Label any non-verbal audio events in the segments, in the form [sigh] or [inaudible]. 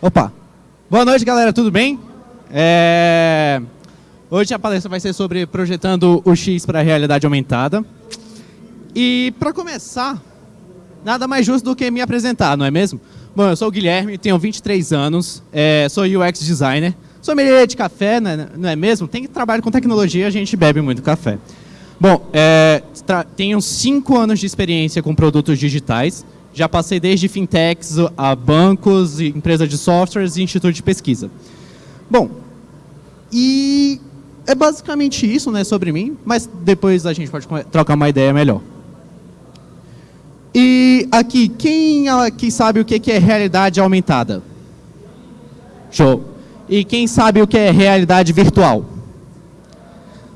Opa. Boa noite, galera. Tudo bem? É... Hoje a palestra vai ser sobre projetando o X para a realidade aumentada. E para começar, nada mais justo do que me apresentar, não é mesmo? Bom, eu sou o Guilherme, tenho 23 anos, é, sou UX designer, sou melhor de café, né, não é mesmo? Tem que trabalhar com tecnologia, a gente bebe muito café. Bom, é, tenho 5 anos de experiência com produtos digitais, já passei desde fintechs a bancos, empresas de softwares e instituto de pesquisa. Bom, e é basicamente isso né, sobre mim, mas depois a gente pode trocar uma ideia melhor. E aqui, quem aqui sabe o que é realidade aumentada? Show. E quem sabe o que é realidade virtual?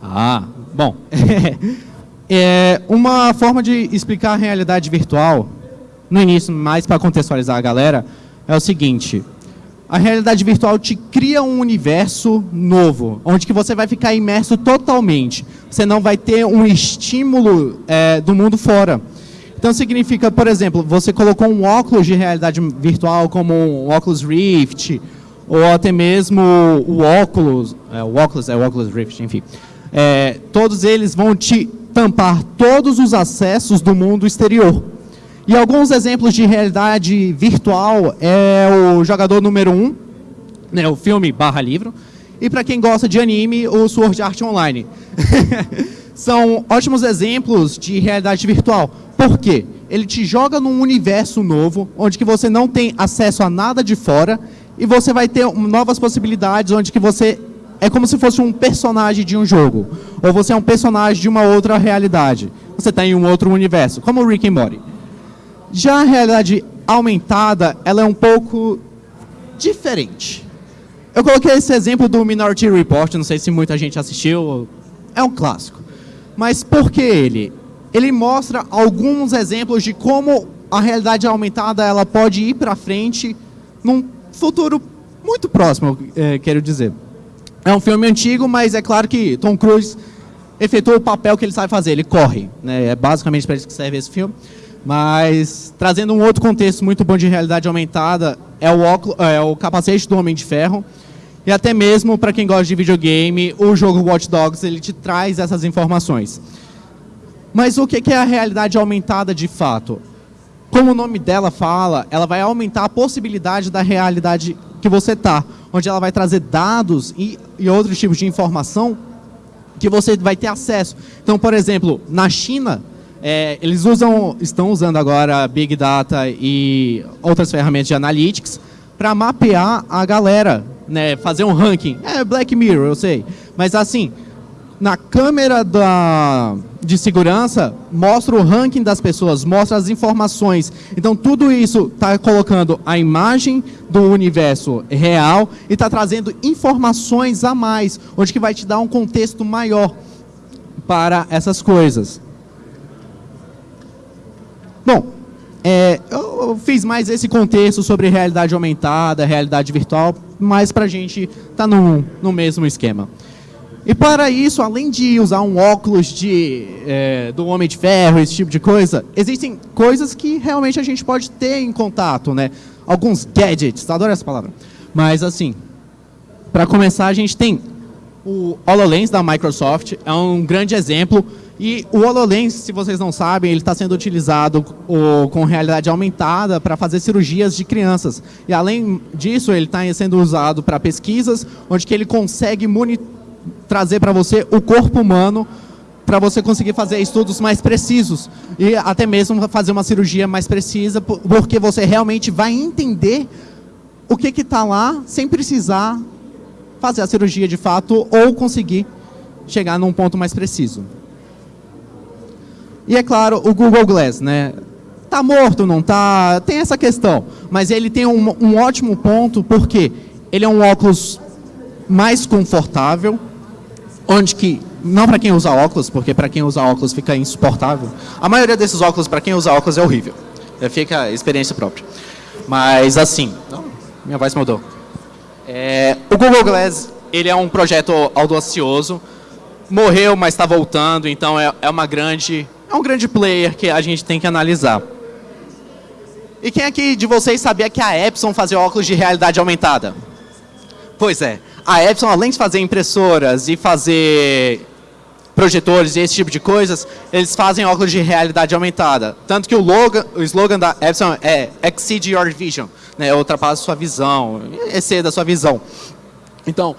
Ah, bom. [laughs] é, uma forma de explicar a realidade virtual no início, mais para contextualizar a galera, é o seguinte. A realidade virtual te cria um universo novo, onde que você vai ficar imerso totalmente. Você não vai ter um estímulo é, do mundo fora. Então significa, por exemplo, você colocou um óculos de realidade virtual como um óculos Rift, ou até mesmo o óculos, é, o óculos é o óculos Rift, enfim. É, todos eles vão te tampar todos os acessos do mundo exterior. E alguns exemplos de realidade virtual é o jogador número 1, um, né, o filme barra livro, e para quem gosta de anime, o Sword Art Online. [laughs] São ótimos exemplos de realidade virtual. Por quê? Ele te joga num universo novo, onde que você não tem acesso a nada de fora, e você vai ter novas possibilidades, onde que você é como se fosse um personagem de um jogo, ou você é um personagem de uma outra realidade. Você está em um outro universo, como o Rick and Morty. Já a realidade aumentada, ela é um pouco diferente. Eu coloquei esse exemplo do Minority Report, não sei se muita gente assistiu, é um clássico. Mas por que ele? Ele mostra alguns exemplos de como a realidade aumentada ela pode ir para frente num futuro muito próximo, é, quero dizer. É um filme antigo, mas é claro que Tom Cruise efetua o papel que ele sabe fazer, ele corre. Né? É basicamente para isso que serve esse filme. Mas, trazendo um outro contexto muito bom de realidade aumentada, é o, óculos, é o capacete do Homem de Ferro. E até mesmo, para quem gosta de videogame, o jogo Watch Dogs, ele te traz essas informações. Mas o que é a realidade aumentada de fato? Como o nome dela fala, ela vai aumentar a possibilidade da realidade que você está, onde ela vai trazer dados e, e outros tipos de informação que você vai ter acesso. Então, por exemplo, na China, é, eles usam, estão usando agora Big Data e outras ferramentas de analytics para mapear a galera, né, fazer um ranking. É Black Mirror, eu sei. Mas assim, na câmera da, de segurança, mostra o ranking das pessoas, mostra as informações. Então, tudo isso está colocando a imagem do universo real e está trazendo informações a mais, onde que vai te dar um contexto maior para essas coisas. Bom, é, eu fiz mais esse contexto sobre realidade aumentada, realidade virtual, mais para a gente estar tá no, no mesmo esquema. E para isso, além de usar um óculos de, é, do Homem de Ferro, esse tipo de coisa, existem coisas que realmente a gente pode ter em contato, né? Alguns gadgets, adoro essa palavra. Mas assim, para começar, a gente tem o HoloLens da Microsoft, é um grande exemplo e o HoloLens, se vocês não sabem, ele está sendo utilizado com realidade aumentada para fazer cirurgias de crianças. E além disso, ele está sendo usado para pesquisas, onde que ele consegue trazer para você o corpo humano para você conseguir fazer estudos mais precisos e até mesmo fazer uma cirurgia mais precisa, porque você realmente vai entender o que está lá sem precisar fazer a cirurgia de fato ou conseguir chegar num ponto mais preciso. E é claro, o Google Glass, né? Tá morto, não tá? Tem essa questão. Mas ele tem um, um ótimo ponto, porque ele é um óculos mais confortável, onde que, não para quem usa óculos, porque para quem usa óculos fica insuportável. A maioria desses óculos, para quem usa óculos, é horrível. É, fica experiência própria. Mas assim, minha voz mudou. É, o Google Glass, ele é um projeto audacioso, morreu, mas está voltando, então é, é uma grande é um grande player que a gente tem que analisar. E quem aqui de vocês sabia que a Epson fazia óculos de realidade aumentada? Pois é, a Epson, além de fazer impressoras e fazer projetores e esse tipo de coisas, eles fazem óculos de realidade aumentada. Tanto que o, o slogan da Epson é Exceed Your Vision, né? ultrapassa sua visão, exceda sua visão. Então,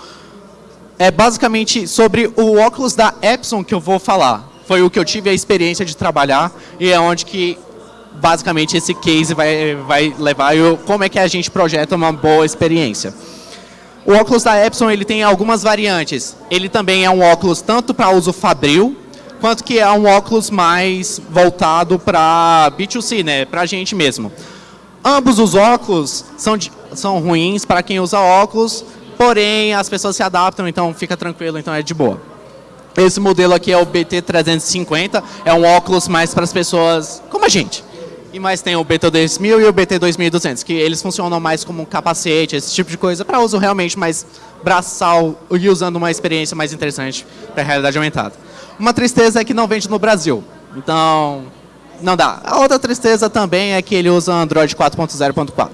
é basicamente sobre o óculos da Epson que eu vou falar. Foi o que eu tive a experiência de trabalhar e é onde que basicamente esse case vai, vai levar e como é que a gente projeta uma boa experiência. O óculos da Epson ele tem algumas variantes. Ele também é um óculos tanto para uso fabril, quanto que é um óculos mais voltado para B2C, né, para a gente mesmo. Ambos os óculos são, são ruins para quem usa óculos, porém as pessoas se adaptam, então fica tranquilo, então é de boa. Esse modelo aqui é o BT350, é um óculos mais para as pessoas como a gente. E mais tem o BT2000 e o BT2200, que eles funcionam mais como um capacete, esse tipo de coisa, para uso realmente mais braçal e usando uma experiência mais interessante para a realidade aumentada. Uma tristeza é que não vende no Brasil, então não dá. A outra tristeza também é que ele usa Android 4.0.4.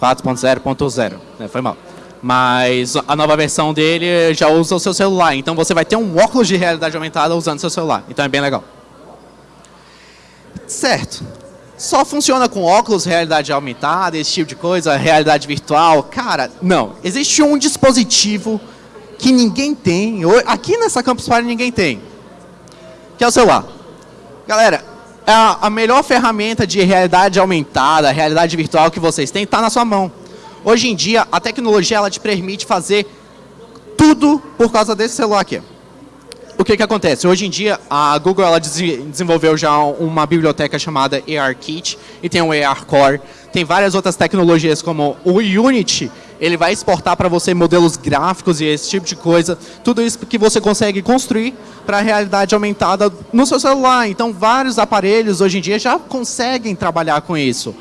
4.0.0, né? foi mal. Mas a nova versão dele já usa o seu celular, então você vai ter um óculos de realidade aumentada usando seu celular, então é bem legal. Certo só funciona com óculos, realidade aumentada, esse tipo de coisa, realidade virtual. Cara, não. Existe um dispositivo que ninguém tem, aqui nessa Campus Party ninguém tem, que é o celular. Galera, a, a melhor ferramenta de realidade aumentada, realidade virtual que vocês têm, está na sua mão. Hoje em dia, a tecnologia ela te permite fazer tudo por causa desse celular aqui o que, que acontece? Hoje em dia, a Google ela desenvolveu já uma biblioteca chamada ARKit e tem o ARCore. Tem várias outras tecnologias como o Unity, ele vai exportar para você modelos gráficos e esse tipo de coisa. Tudo isso que você consegue construir para a realidade aumentada no seu celular. Então, vários aparelhos hoje em dia já conseguem trabalhar com isso.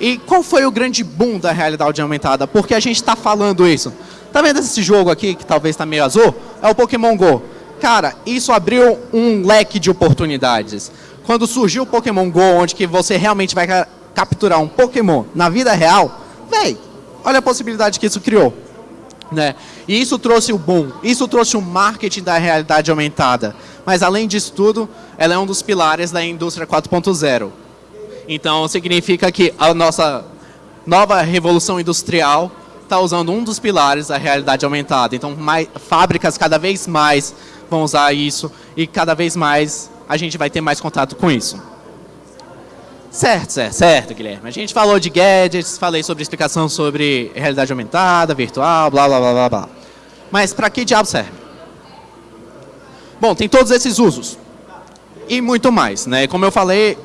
E qual foi o grande boom da realidade aumentada? Porque a gente está falando isso. Tá vendo esse jogo aqui, que talvez está meio azul? É o Pokémon GO cara, isso abriu um leque de oportunidades. Quando surgiu o Pokémon GO, onde que você realmente vai capturar um Pokémon na vida real, véi, olha a possibilidade que isso criou. Né? E isso trouxe o boom, isso trouxe o marketing da realidade aumentada. Mas além disso tudo, ela é um dos pilares da indústria 4.0. Então significa que a nossa nova revolução industrial está usando um dos pilares da realidade aumentada. Então mais, fábricas cada vez mais vão usar isso e cada vez mais a gente vai ter mais contato com isso. Certo, certo, certo, Guilherme. A gente falou de gadgets, falei sobre explicação sobre realidade aumentada, virtual, blá, blá, blá, blá, blá. Mas para que diabo serve? Bom, tem todos esses usos. E muito mais, né? Como eu falei,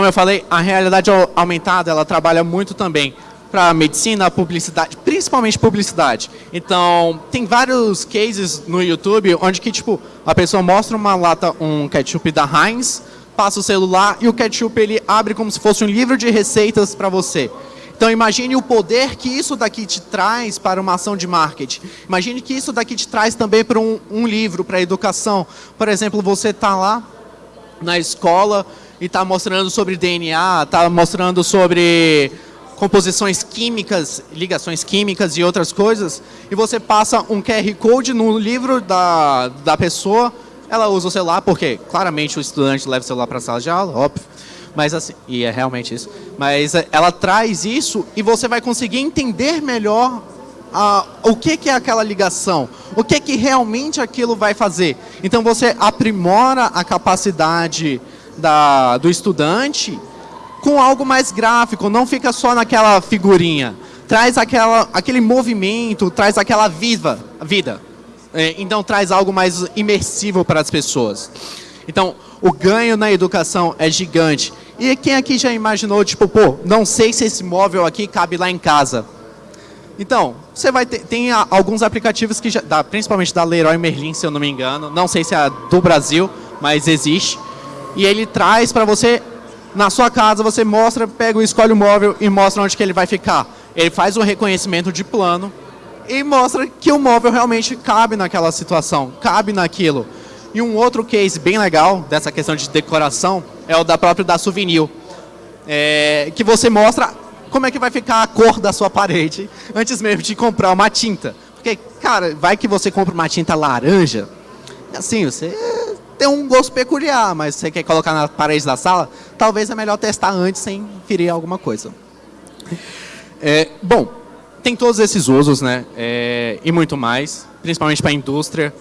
como eu falei, a realidade aumentada, ela trabalha muito também para medicina, publicidade, principalmente publicidade. Então, tem vários cases no YouTube onde que, tipo, a pessoa mostra uma lata, um ketchup da Heinz, passa o celular e o ketchup ele abre como se fosse um livro de receitas para você. Então imagine o poder que isso daqui te traz para uma ação de marketing. Imagine que isso daqui te traz também para um, um livro, para a educação. Por exemplo, você está lá na escola e está mostrando sobre DNA, está mostrando sobre composições químicas, ligações químicas e outras coisas, e você passa um QR Code no livro da, da pessoa, ela usa o celular, porque claramente o estudante leva o celular para a sala de aula, óbvio, mas assim, e é realmente isso, mas eh, ela traz isso e você vai conseguir entender melhor a, o que, que é aquela ligação, o que, que realmente aquilo vai fazer. Então você aprimora a capacidade da, do estudante com algo mais gráfico, não fica só naquela figurinha. Traz aquela, aquele movimento, traz aquela viva, vida. É, então traz algo mais imersivo para as pessoas. Então, o ganho na educação é gigante. E quem aqui já imaginou, tipo, pô, não sei se esse móvel aqui cabe lá em casa. Então, você vai ter, tem alguns aplicativos que já, principalmente da Leroy Merlin, se eu não me engano, não sei se é do Brasil, mas existe. E ele traz para você na sua casa você mostra, pega, escolhe o móvel e mostra onde que ele vai ficar. Ele faz o reconhecimento de plano e mostra que o móvel realmente cabe naquela situação, cabe naquilo. E um outro case bem legal dessa questão de decoração é o da própria da Souvenir. é, que você mostra como é que vai ficar a cor da sua parede [laughs] antes mesmo de comprar uma tinta. Porque, cara, vai que você compra uma tinta laranja, assim, você tem um gosto peculiar, mas você quer colocar na parede da sala, talvez é melhor testar antes sem ferir alguma coisa. É, bom, tem todos esses usos, né? É, e muito mais, principalmente para a indústria.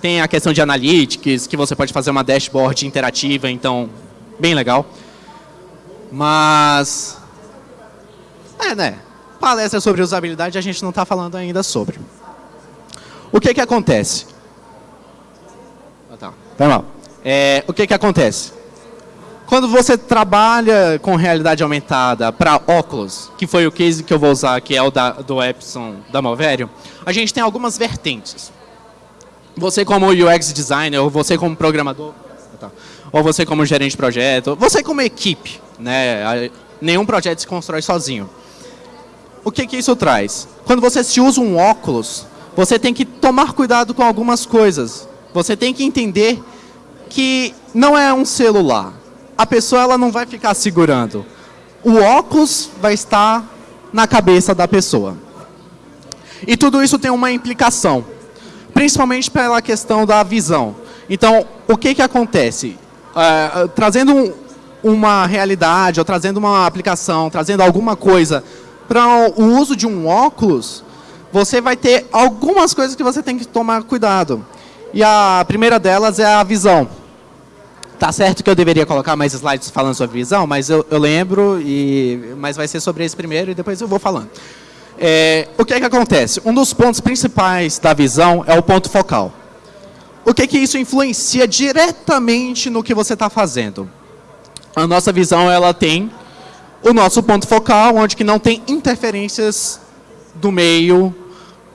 Tem a questão de analytics, que você pode fazer uma dashboard interativa, então, bem legal. Mas, é, né? Palestra sobre usabilidade a gente não está falando ainda sobre. O que que acontece? Tá. É, o que que acontece? Quando você trabalha com realidade aumentada para óculos, que foi o case que eu vou usar, que é o da, do Epson da Malverio, a gente tem algumas vertentes. Você como UX designer, ou você como programador, tá, ou você como gerente de projeto, você como equipe, né? Nenhum projeto se constrói sozinho. O que, que isso traz? Quando você se usa um óculos, você tem que tomar cuidado com algumas coisas. Você tem que entender que não é um celular a pessoa ela não vai ficar segurando. O óculos vai estar na cabeça da pessoa. E tudo isso tem uma implicação, principalmente pela questão da visão. Então, o que, que acontece? Uh, trazendo um, uma realidade, ou trazendo uma aplicação, trazendo alguma coisa para o uso de um óculos, você vai ter algumas coisas que você tem que tomar cuidado. E a primeira delas é a visão. Tá certo que eu deveria colocar mais slides falando sobre visão, mas eu, eu lembro, e, mas vai ser sobre esse primeiro e depois eu vou falando. É, o que é que acontece? Um dos pontos principais da visão é o ponto focal. O que é que isso influencia diretamente no que você está fazendo? A nossa visão ela tem o nosso ponto focal, onde que não tem interferências do meio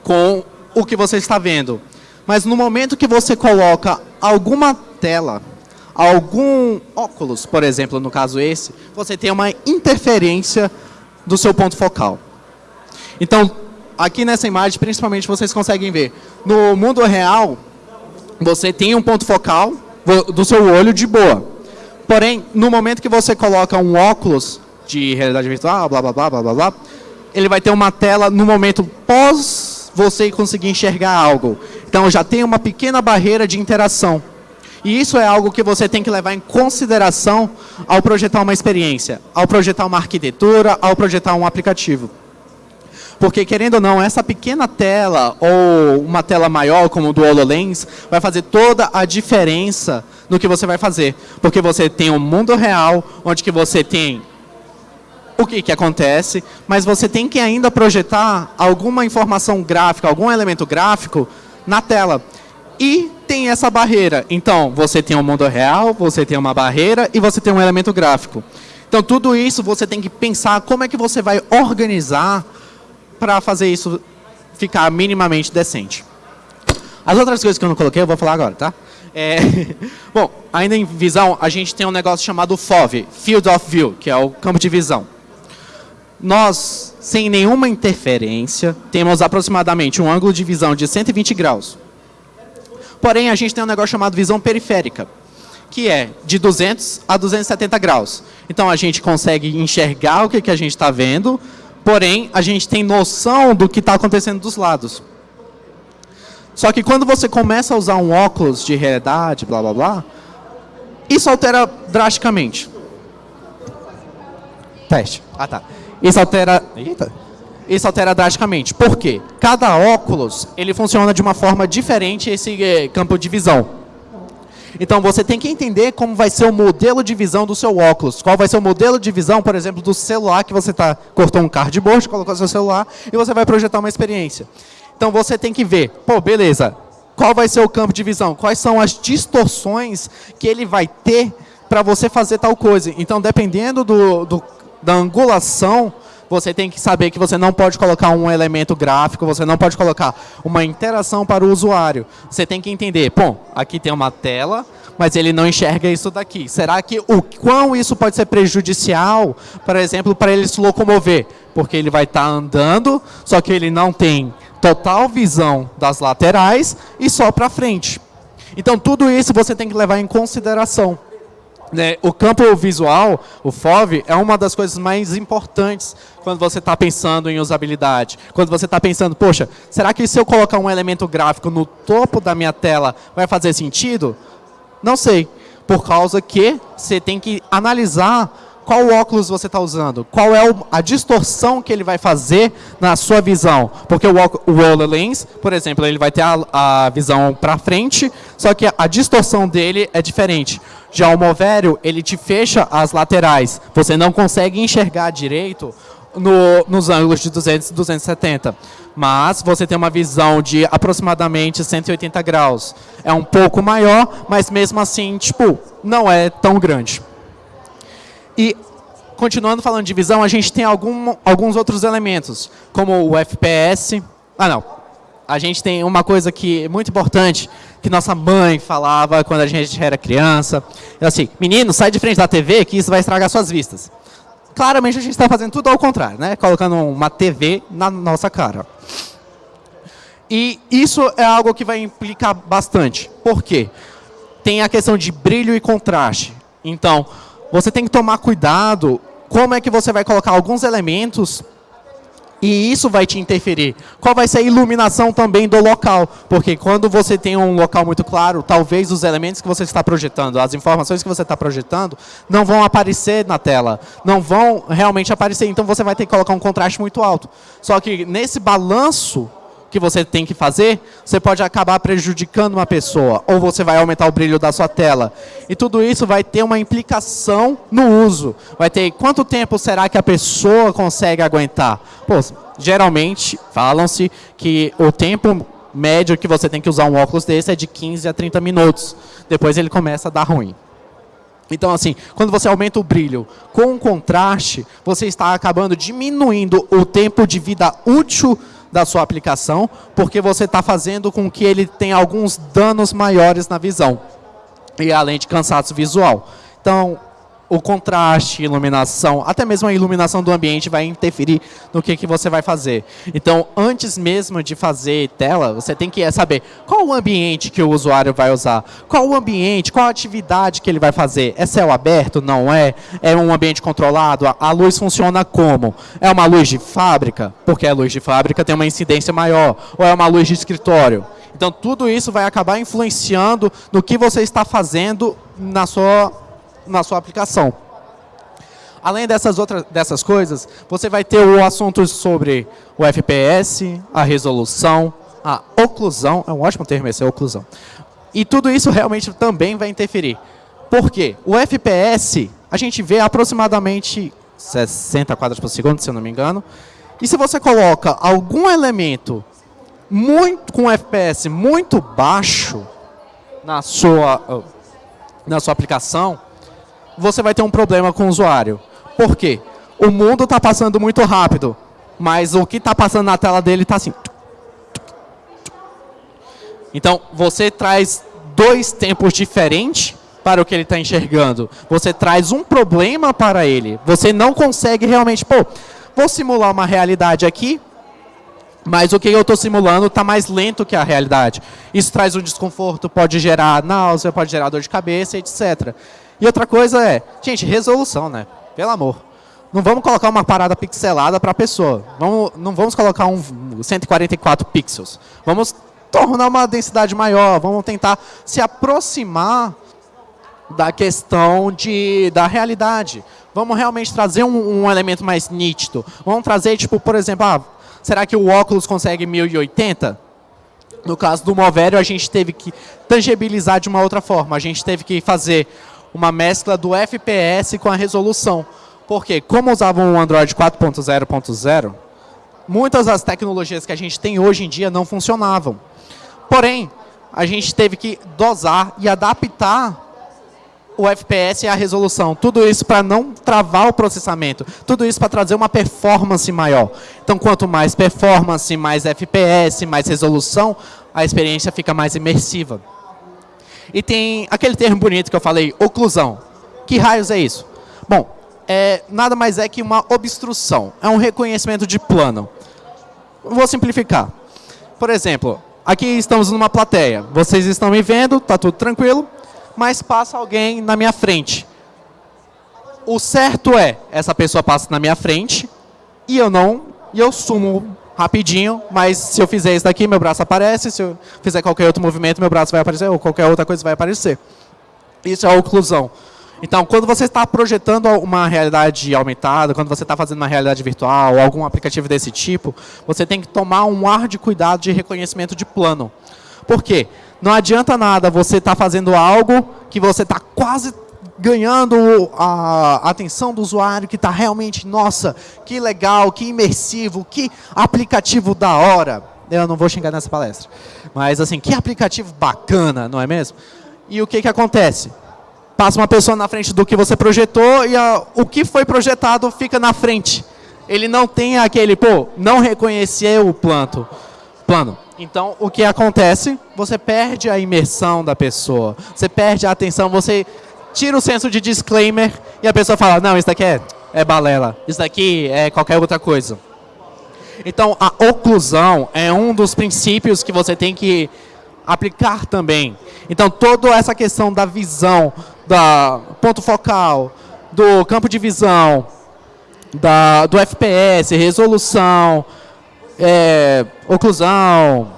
com o que você está vendo. Mas no momento que você coloca alguma tela algum óculos, por exemplo, no caso esse, você tem uma interferência do seu ponto focal. Então, aqui nessa imagem, principalmente, vocês conseguem ver. No mundo real, você tem um ponto focal do seu olho de boa. Porém, no momento que você coloca um óculos de realidade virtual, blá, blá, blá, blá, blá, blá ele vai ter uma tela no momento pós você conseguir enxergar algo. Então, já tem uma pequena barreira de interação. E isso é algo que você tem que levar em consideração ao projetar uma experiência, ao projetar uma arquitetura, ao projetar um aplicativo. Porque, querendo ou não, essa pequena tela ou uma tela maior, como o do HoloLens, vai fazer toda a diferença no que você vai fazer. Porque você tem um mundo real, onde que você tem o que, que acontece, mas você tem que ainda projetar alguma informação gráfica, algum elemento gráfico na tela. E tem essa barreira. Então, você tem um mundo real, você tem uma barreira e você tem um elemento gráfico. Então, tudo isso você tem que pensar como é que você vai organizar para fazer isso ficar minimamente decente. As outras coisas que eu não coloquei, eu vou falar agora, tá? É, [laughs] bom, ainda em visão, a gente tem um negócio chamado FOV, Field of View, que é o campo de visão. Nós, sem nenhuma interferência, temos aproximadamente um ângulo de visão de 120 graus. Porém, a gente tem um negócio chamado visão periférica, que é de 200 a 270 graus. Então, a gente consegue enxergar o que, que a gente está vendo, porém, a gente tem noção do que está acontecendo dos lados. Só que quando você começa a usar um óculos de realidade, blá, blá, blá, isso altera drasticamente. Teste. Ah, tá. Isso altera... Eita isso altera drasticamente. Por quê? Cada óculos, ele funciona de uma forma diferente esse eh, campo de visão. Então, você tem que entender como vai ser o modelo de visão do seu óculos. Qual vai ser o modelo de visão, por exemplo, do celular que você tá, cortou um cardboard, colocou seu celular e você vai projetar uma experiência. Então, você tem que ver, pô, beleza, qual vai ser o campo de visão? Quais são as distorções que ele vai ter para você fazer tal coisa? Então, dependendo do, do da angulação você tem que saber que você não pode colocar um elemento gráfico, você não pode colocar uma interação para o usuário. Você tem que entender, bom, aqui tem uma tela, mas ele não enxerga isso daqui. Será que o quão isso pode ser prejudicial, por exemplo, para ele se locomover? Porque ele vai estar tá andando, só que ele não tem total visão das laterais e só para frente. Então, tudo isso você tem que levar em consideração. Né, o campo visual, o FOV, é uma das coisas mais importantes quando você está pensando em usabilidade. Quando você está pensando, poxa, será que se eu colocar um elemento gráfico no topo da minha tela vai fazer sentido? Não sei, por causa que você tem que analisar qual óculos você está usando, qual é a distorção que ele vai fazer na sua visão. Porque o, o HoloLens, por exemplo, ele vai ter a, a visão para frente, só que a distorção dele é diferente. Já o Movério, ele te fecha as laterais. Você não consegue enxergar direito no, nos ângulos de 200 e 270. Mas você tem uma visão de aproximadamente 180 graus. É um pouco maior, mas mesmo assim, tipo, não é tão grande. E, continuando falando de visão, a gente tem algum, alguns outros elementos, como o FPS. Ah, não. A gente tem uma coisa que é muito importante, que nossa mãe falava quando a gente era criança. Ela assim, menino, sai de frente da TV que isso vai estragar suas vistas. Claramente a gente está fazendo tudo ao contrário, né? Colocando uma TV na nossa cara. E isso é algo que vai implicar bastante. Por quê? Tem a questão de brilho e contraste. Então, você tem que tomar cuidado como é que você vai colocar alguns elementos e isso vai te interferir. Qual vai ser a iluminação também do local? Porque quando você tem um local muito claro, talvez os elementos que você está projetando, as informações que você está projetando, não vão aparecer na tela. Não vão realmente aparecer. Então você vai ter que colocar um contraste muito alto. Só que nesse balanço que você tem que fazer, você pode acabar prejudicando uma pessoa, ou você vai aumentar o brilho da sua tela. E tudo isso vai ter uma implicação no uso. Vai ter quanto tempo será que a pessoa consegue aguentar? Pô, geralmente, falam-se que o tempo médio que você tem que usar um óculos desse é de 15 a 30 minutos. Depois ele começa a dar ruim. Então, assim, quando você aumenta o brilho com contraste, você está acabando diminuindo o tempo de vida útil da sua aplicação, porque você está fazendo com que ele tenha alguns danos maiores na visão, e além de cansaço visual. Então, o contraste, iluminação, até mesmo a iluminação do ambiente vai interferir no que, que você vai fazer. Então, antes mesmo de fazer tela, você tem que saber qual o ambiente que o usuário vai usar, qual o ambiente, qual a atividade que ele vai fazer. É céu aberto? Não é? É um ambiente controlado? A luz funciona como? É uma luz de fábrica? Porque a luz de fábrica tem uma incidência maior. Ou é uma luz de escritório? Então, tudo isso vai acabar influenciando no que você está fazendo na sua na sua aplicação. Além dessas outras dessas coisas, você vai ter o assunto sobre o FPS, a resolução, a oclusão, é um ótimo termo esse, é oclusão. E tudo isso realmente também vai interferir. Por quê? O FPS, a gente vê aproximadamente 60 quadros por segundo, se eu não me engano. E se você coloca algum elemento muito com FPS muito baixo na sua, na sua aplicação, você vai ter um problema com o usuário. Por quê? O mundo está passando muito rápido, mas o que está passando na tela dele está assim. Então, você traz dois tempos diferentes para o que ele está enxergando. Você traz um problema para ele. Você não consegue realmente, pô, vou simular uma realidade aqui, mas o que eu estou simulando está mais lento que a realidade. Isso traz um desconforto, pode gerar náusea, pode gerar dor de cabeça, etc. E outra coisa é, gente, resolução, né? Pelo amor. Não vamos colocar uma parada pixelada para a pessoa. Vamos, não vamos colocar um 144 pixels. Vamos tornar uma densidade maior, vamos tentar se aproximar da questão de, da realidade. Vamos realmente trazer um, um elemento mais nítido. Vamos trazer, tipo, por exemplo, ah, será que o óculos consegue 1080? No caso do Movério, a gente teve que tangibilizar de uma outra forma. A gente teve que fazer uma mescla do FPS com a resolução. Porque, como usavam o Android 4.0.0, muitas das tecnologias que a gente tem hoje em dia não funcionavam. Porém, a gente teve que dosar e adaptar o FPS e a resolução. Tudo isso para não travar o processamento. Tudo isso para trazer uma performance maior. Então, quanto mais performance, mais FPS, mais resolução, a experiência fica mais imersiva. E tem aquele termo bonito que eu falei, oclusão. Que raios é isso? Bom, é, nada mais é que uma obstrução. É um reconhecimento de plano. Vou simplificar. Por exemplo, aqui estamos numa plateia. Vocês estão me vendo, está tudo tranquilo, mas passa alguém na minha frente. o certo é, essa pessoa passa na minha frente e eu não, e eu sumo rapidinho, mas se eu fizer isso daqui, meu braço aparece, se eu fizer qualquer outro movimento, meu braço vai aparecer, ou qualquer outra coisa vai aparecer. Isso é a oclusão. Então, quando você está projetando uma realidade aumentada, quando você está fazendo uma realidade virtual, ou algum aplicativo desse tipo, você tem que tomar um ar de cuidado de reconhecimento de plano. Por quê? Não adianta nada você estar tá fazendo algo que você está quase ganhando a atenção do usuário, que está realmente, nossa, que legal, que imersivo, que aplicativo da hora. Eu não vou xingar nessa palestra. Mas assim, que aplicativo bacana, não é mesmo? E o que, que acontece? Passa uma pessoa na frente do que você projetou e a, o que foi projetado fica na frente. Ele não tem aquele, pô, não reconheceu o planto, plano. Então, o que acontece? Você perde a imersão da pessoa. Você perde a atenção, você tira o senso de disclaimer e a pessoa fala, não, isso daqui é, é balela, isso daqui é qualquer outra coisa. Então, a oclusão é um dos princípios que você tem que aplicar também. Então, toda essa questão da visão, da ponto focal, do campo de visão, da, do FPS, resolução, é, oclusão,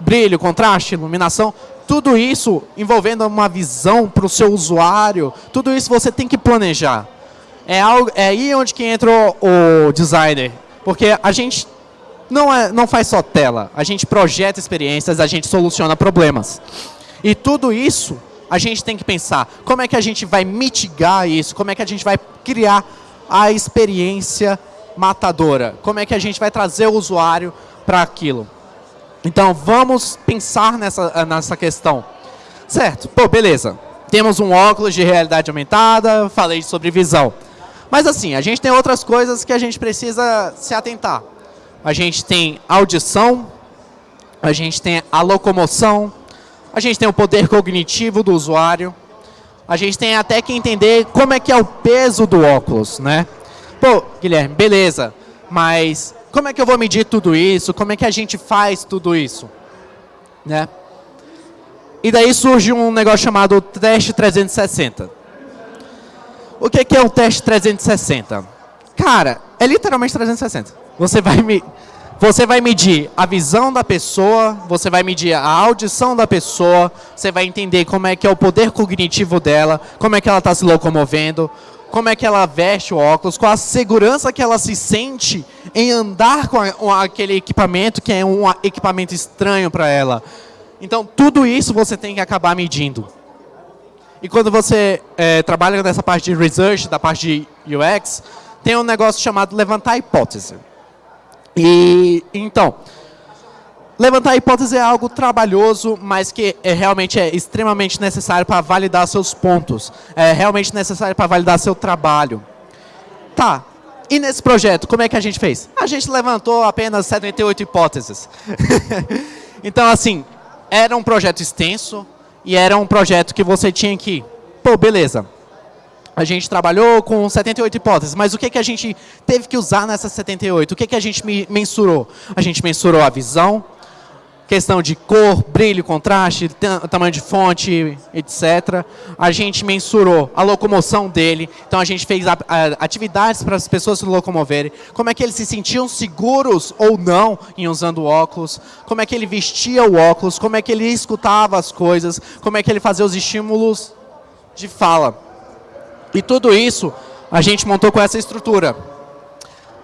brilho, contraste, iluminação, tudo isso envolvendo uma visão para o seu usuário, tudo isso você tem que planejar. É, algo, é aí onde que entra o, o designer, porque a gente não, é, não faz só tela, a gente projeta experiências, a gente soluciona problemas. E tudo isso a gente tem que pensar, como é que a gente vai mitigar isso, como é que a gente vai criar a experiência matadora, como é que a gente vai trazer o usuário para aquilo. Então, vamos pensar nessa, nessa questão. Certo, pô, beleza. Temos um óculos de realidade aumentada, falei sobre visão. Mas assim, a gente tem outras coisas que a gente precisa se atentar. A gente tem audição, a gente tem a locomoção, a gente tem o poder cognitivo do usuário, a gente tem até que entender como é que é o peso do óculos, né? Pô, Guilherme, beleza, mas como é que eu vou medir tudo isso? Como é que a gente faz tudo isso? Né? E daí surge um negócio chamado teste 360. O que é o teste 360? Cara, é literalmente 360. Você vai, me, você vai medir a visão da pessoa, você vai medir a audição da pessoa, você vai entender como é que é o poder cognitivo dela, como é que ela está se locomovendo, como é que ela veste o óculos, qual a segurança que ela se sente em andar com, a, com aquele equipamento que é um equipamento estranho para ela. Então, tudo isso você tem que acabar medindo. E quando você é, trabalha nessa parte de research, da parte de UX, tem um negócio chamado levantar hipótese. E, então, Levantar a hipótese é algo trabalhoso, mas que é, realmente é extremamente necessário para validar seus pontos. É realmente necessário para validar seu trabalho. Tá. E nesse projeto, como é que a gente fez? A gente levantou apenas 78 hipóteses. [laughs] então, assim, era um projeto extenso e era um projeto que você tinha que... Pô, beleza. A gente trabalhou com 78 hipóteses, mas o que, que a gente teve que usar nessas 78? O que, que a gente mensurou? A gente mensurou a visão, questão de cor, brilho, contraste, tamanho de fonte, etc. A gente mensurou a locomoção dele, então a gente fez atividades para as pessoas se locomoverem, como é que eles se sentiam seguros ou não em usando óculos, como é que ele vestia o óculos, como é que ele escutava as coisas, como é que ele fazia os estímulos de fala. E tudo isso a gente montou com essa estrutura.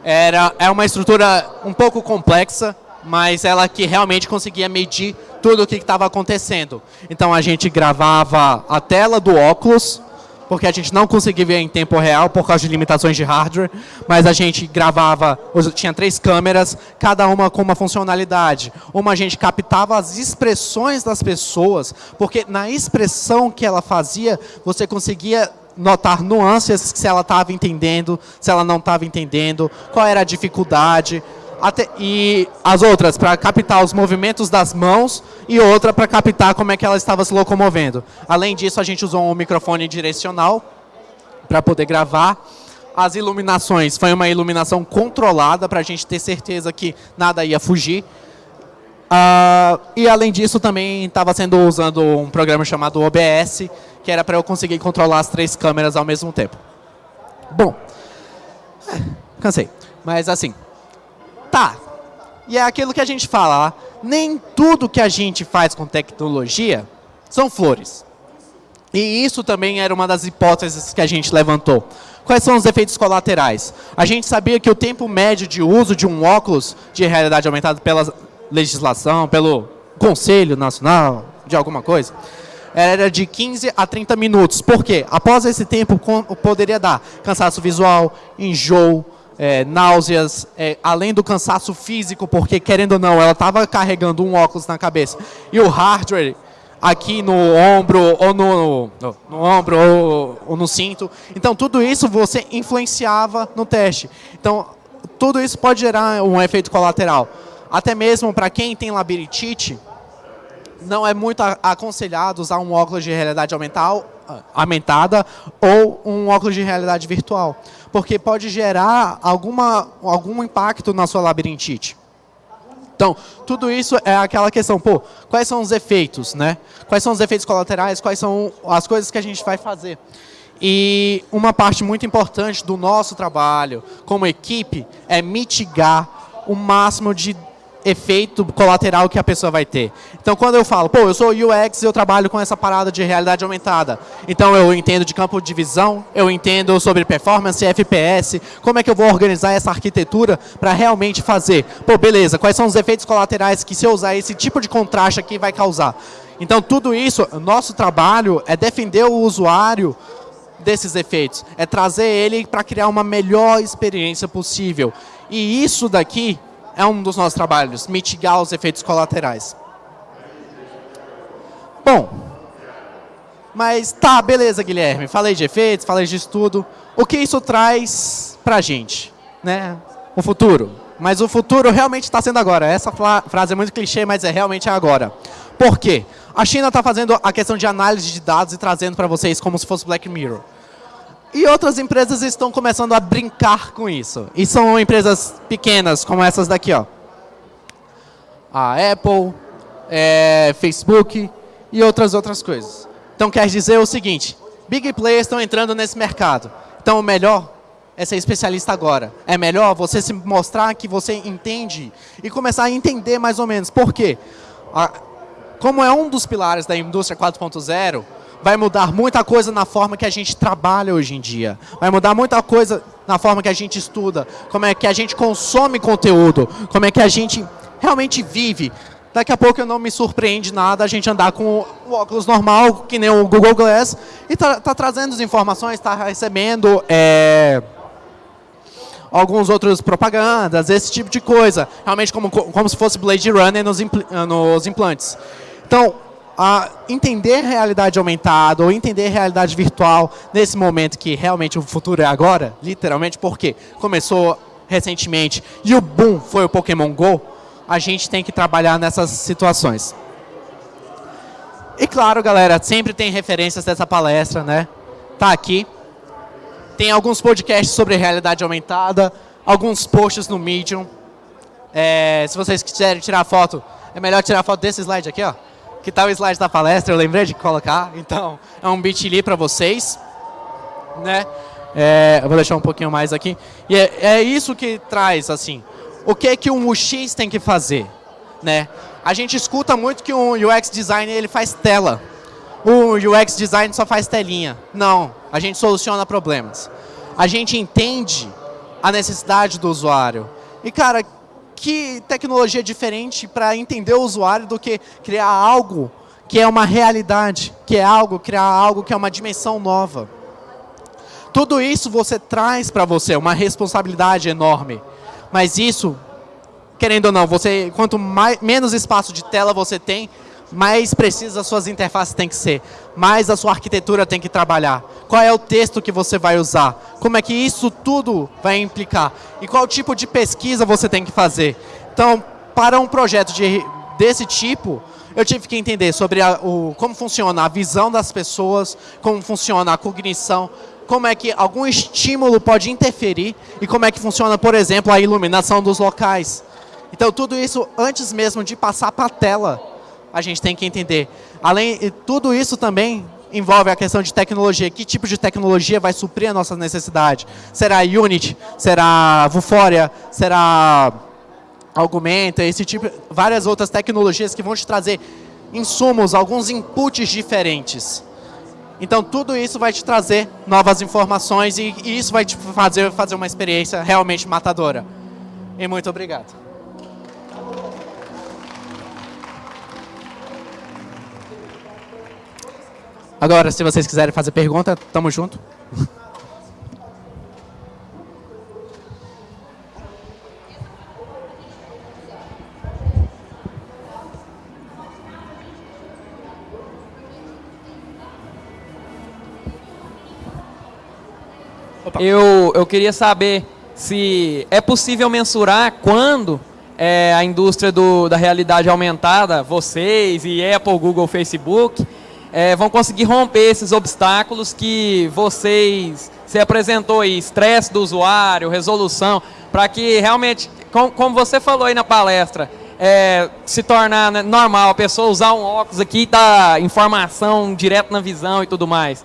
Era, é uma estrutura um pouco complexa, mas ela que realmente conseguia medir tudo o que estava acontecendo. Então a gente gravava a tela do óculos, porque a gente não conseguia ver em tempo real por causa de limitações de hardware, mas a gente gravava, tinha três câmeras, cada uma com uma funcionalidade. Uma a gente captava as expressões das pessoas, porque na expressão que ela fazia, você conseguia notar nuances se ela estava entendendo, se ela não estava entendendo, qual era a dificuldade, até, e as outras para captar os movimentos das mãos e outra para captar como é que ela estava se locomovendo. Além disso, a gente usou um microfone direcional para poder gravar. As iluminações, foi uma iluminação controlada para a gente ter certeza que nada ia fugir. Uh, e além disso, também estava sendo usando um programa chamado OBS, que era para eu conseguir controlar as três câmeras ao mesmo tempo. Bom, é, cansei. Mas assim, tá. E é aquilo que a gente fala, nem tudo que a gente faz com tecnologia são flores. E isso também era uma das hipóteses que a gente levantou. Quais são os efeitos colaterais? A gente sabia que o tempo médio de uso de um óculos de realidade aumentada pela legislação, pelo Conselho Nacional de alguma coisa, era de 15 a 30 minutos. Por quê? Após esse tempo, poderia dar cansaço visual, enjoo, é, náuseas, é, além do cansaço físico, porque, querendo ou não, ela estava carregando um óculos na cabeça. E o hardware aqui no ombro, ou no, no, no ombro, ou, ou, no cinto. Então, tudo isso você influenciava no teste. Então, tudo isso pode gerar um efeito colateral. Até mesmo para quem tem labirintite, não é muito aconselhado usar um óculos de realidade aumentada ou um óculos de realidade virtual, porque pode gerar alguma, algum impacto na sua labirintite. Então, tudo isso é aquela questão, pô, quais são os efeitos, né? Quais são os efeitos colaterais, quais são as coisas que a gente vai fazer. E uma parte muito importante do nosso trabalho como equipe é mitigar o máximo de efeito colateral que a pessoa vai ter. Então, quando eu falo, pô, eu sou UX e eu trabalho com essa parada de realidade aumentada. Então, eu entendo de campo de visão, eu entendo sobre performance, FPS, como é que eu vou organizar essa arquitetura para realmente fazer. Pô, beleza, quais são os efeitos colaterais que se eu usar esse tipo de contraste aqui vai causar. Então, tudo isso, nosso trabalho é defender o usuário desses efeitos, é trazer ele para criar uma melhor experiência possível. E isso daqui é um dos nossos trabalhos, mitigar os efeitos colaterais. Bom, mas tá, beleza, Guilherme. Falei de efeitos, falei de estudo. O que isso traz para a gente? Né? O futuro. Mas o futuro realmente está sendo agora. Essa frase é muito clichê, mas é realmente agora. Por quê? A China está fazendo a questão de análise de dados e trazendo para vocês como se fosse Black Mirror. E outras empresas estão começando a brincar com isso. E são empresas pequenas, como essas daqui. Ó. A Apple, é, Facebook e outras outras coisas. Então quer dizer o seguinte, big players estão entrando nesse mercado. Então o melhor é ser especialista agora. É melhor você se mostrar que você entende e começar a entender mais ou menos. Por quê? Como é um dos pilares da indústria 4.0, vai mudar muita coisa na forma que a gente trabalha hoje em dia. Vai mudar muita coisa na forma que a gente estuda, como é que a gente consome conteúdo, como é que a gente realmente vive. Daqui a pouco eu não me surpreende nada a gente andar com o óculos normal, que nem o Google Glass, e tá, tá trazendo as informações, está recebendo é, alguns outros propagandas, esse tipo de coisa. Realmente como, como se fosse Blade Runner nos, impl nos implantes. Então, a entender realidade aumentada ou entender realidade virtual nesse momento que realmente o futuro é agora, literalmente, porque começou recentemente e o boom foi o Pokémon GO, a gente tem que trabalhar nessas situações. E claro, galera, sempre tem referências dessa palestra, né? Tá aqui. Tem alguns podcasts sobre realidade aumentada, alguns posts no Medium. É, se vocês quiserem tirar foto, é melhor tirar foto desse slide aqui, ó que está o slide da palestra, eu lembrei de colocar. Então, é um bit.ly para vocês. Né? É, eu vou deixar um pouquinho mais aqui. E é, é, isso que traz, assim, o que que um UX tem que fazer? Né? A gente escuta muito que um UX designer ele faz tela. O UX design só faz telinha. Não, a gente soluciona problemas. A gente entende a necessidade do usuário. E, cara, que tecnologia diferente para entender o usuário do que criar algo que é uma realidade, que é algo, criar algo que é uma dimensão nova. Tudo isso você traz para você, uma responsabilidade enorme. Mas isso, querendo ou não, você, quanto mais, menos espaço de tela você tem, mais precisas as suas interfaces têm que ser, mais a sua arquitetura tem que trabalhar. Qual é o texto que você vai usar? Como é que isso tudo vai implicar? E qual tipo de pesquisa você tem que fazer? Então, para um projeto de, desse tipo, eu tive que entender sobre a, o, como funciona a visão das pessoas, como funciona a cognição, como é que algum estímulo pode interferir e como é que funciona, por exemplo, a iluminação dos locais. Então, tudo isso antes mesmo de passar para a tela, a gente tem que entender. Além tudo isso também, envolve a questão de tecnologia. Que tipo de tecnologia vai suprir a nossa necessidade? Será Unity? Será Vuforia? Será Augmenta? Esse tipo, várias outras tecnologias que vão te trazer insumos, alguns inputs diferentes. Então, tudo isso vai te trazer novas informações e, e isso vai te fazer, fazer uma experiência realmente matadora. E muito obrigado. Agora, se vocês quiserem fazer pergunta, tamo junto. Eu, eu queria saber se é possível mensurar quando é, a indústria do, da realidade aumentada, vocês e Apple, Google, Facebook, é, vão conseguir romper esses obstáculos que vocês se apresentou aí, estresse do usuário, resolução, para que realmente, com, como você falou aí na palestra, é, se tornar né, normal, a pessoa usar um óculos aqui e dar informação direto na visão e tudo mais.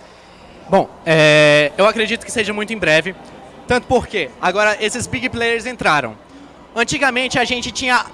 Bom, é, eu acredito que seja muito em breve, tanto porque agora esses big players entraram. Antigamente a gente tinha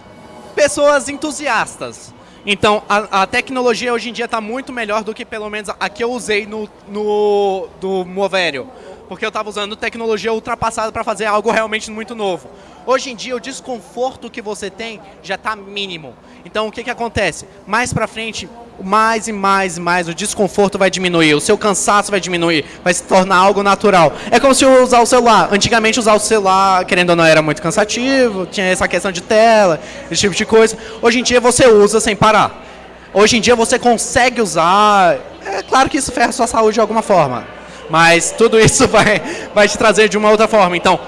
pessoas entusiastas, então, a, a, tecnologia hoje em dia está muito melhor do que pelo menos a que eu usei no, no do Movério. Porque eu estava usando tecnologia ultrapassada para fazer algo realmente muito novo. Hoje em dia, o desconforto que você tem já está mínimo. Então, o que, que acontece? Mais para frente, mais e mais e mais o desconforto vai diminuir, o seu cansaço vai diminuir, vai se tornar algo natural. É como se usar o celular. Antigamente usar o celular, querendo ou não, era muito cansativo, tinha essa questão de tela, esse tipo de coisa. Hoje em dia você usa sem parar. Hoje em dia você consegue usar. É claro que isso ferra sua saúde de alguma forma. Mas tudo isso [laughs] vai, vai te trazer de uma outra forma. Então,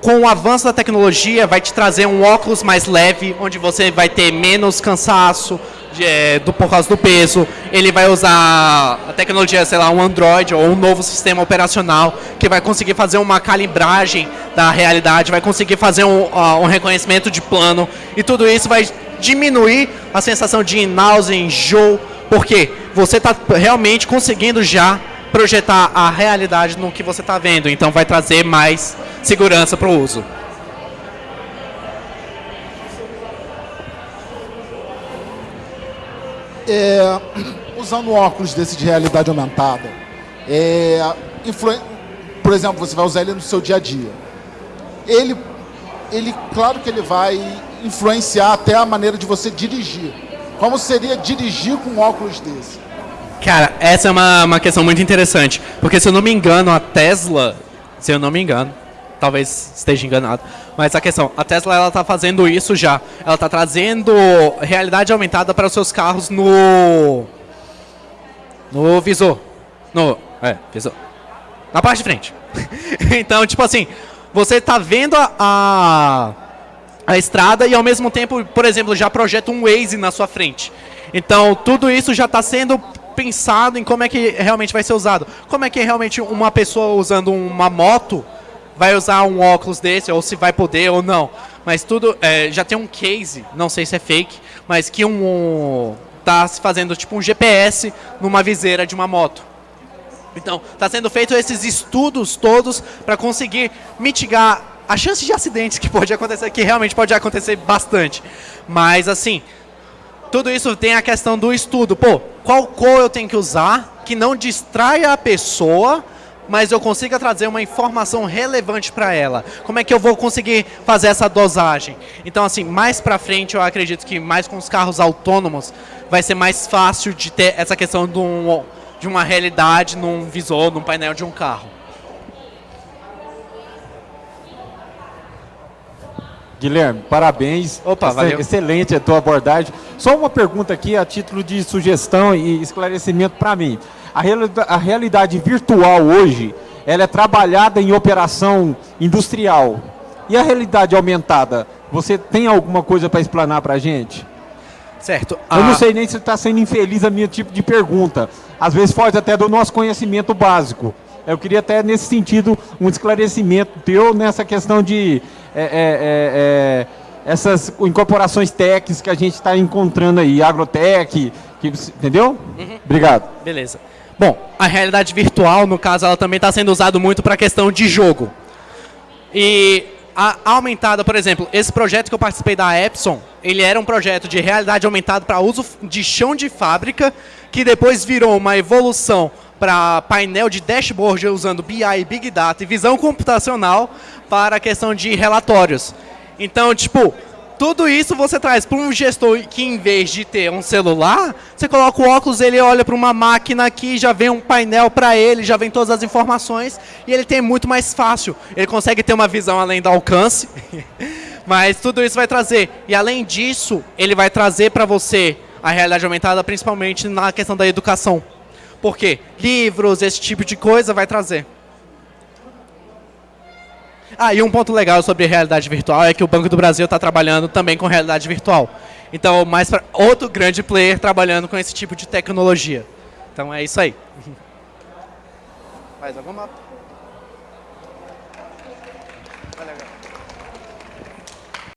com o avanço da tecnologia, vai te trazer um óculos mais leve, onde você vai ter menos cansaço, de, é, do, por causa do peso, ele vai usar a tecnologia, sei lá, um Android ou um novo sistema operacional que vai conseguir fazer uma calibragem da realidade, vai conseguir fazer um, uh, um reconhecimento de plano e tudo isso vai diminuir a sensação de náusea, enjoo, porque você está realmente conseguindo já projetar a realidade no que você está vendo, então vai trazer mais segurança para o uso. É, usando óculos desse de realidade aumentada, é, por exemplo, você vai usar ele no seu dia a dia. Ele, ele, claro que ele vai influenciar até a maneira de você dirigir. Como seria dirigir com um óculos desse? Cara, essa é uma, uma questão muito interessante. Porque se eu não me engano, a Tesla, se eu não me engano, talvez esteja enganado. Mas a questão, a Tesla ela está fazendo isso já. Ela está trazendo realidade aumentada para os seus carros no no visor, no é visor, na parte de frente. [laughs] então tipo assim, você está vendo a, a a estrada e ao mesmo tempo, por exemplo, já projeta um Waze na sua frente. Então tudo isso já está sendo pensado em como é que realmente vai ser usado. Como é que realmente uma pessoa usando uma moto vai usar um óculos desse, ou se vai poder ou não. Mas tudo, é, já tem um case, não sei se é fake, mas que um, tá se fazendo tipo um GPS numa viseira de uma moto. Então, está sendo feito esses estudos todos para conseguir mitigar a chance de acidentes que pode acontecer, que realmente pode acontecer bastante. Mas assim, tudo isso tem a questão do estudo. Pô, qual cor eu tenho que usar que não distraia a pessoa mas eu consiga trazer uma informação relevante para ela. Como é que eu vou conseguir fazer essa dosagem? Então, assim, mais para frente, eu acredito que mais com os carros autônomos, vai ser mais fácil de ter essa questão de, um, de uma realidade num visor, num painel de um carro. Guilherme, parabéns. Opa, valeu. Excelente a tua abordagem. Só uma pergunta aqui a título de sugestão e esclarecimento para mim. A, a realidade virtual hoje, ela é trabalhada em operação industrial. E a realidade aumentada, você tem alguma coisa para explanar para a gente? Certo. Eu não sei nem se está sendo infeliz a minha tipo de pergunta. Às vezes foge até do nosso conhecimento básico. Eu queria até, nesse sentido, um esclarecimento teu nessa questão de é, é, é, é essas incorporações técnicas que a gente está encontrando aí, agrotech, que, entendeu? Uhum. Obrigado. Beleza. Bom, a realidade virtual, no caso, ela também está sendo usada muito para a questão de jogo. E a aumentada, por exemplo, esse projeto que eu participei da Epson, ele era um projeto de realidade aumentada para uso de chão de fábrica, que depois virou uma evolução para painel de dashboard usando BI, Big Data e visão computacional para a questão de relatórios. Então, tipo, tudo isso você traz para um gestor que, em vez de ter um celular, você coloca o óculos, ele olha para uma máquina aqui, já vem um painel para ele, já vem todas as informações, e ele tem muito mais fácil. Ele consegue ter uma visão além do alcance, [laughs] mas tudo isso vai trazer. E, além disso, ele vai trazer para você a realidade aumentada, principalmente na questão da educação. Por quê? Livros, esse tipo de coisa vai trazer. Ah, e um ponto legal sobre realidade virtual é que o Banco do Brasil está trabalhando também com realidade virtual. Então, mais para outro grande player trabalhando com esse tipo de tecnologia. Então é isso aí. [laughs] Mais alguma?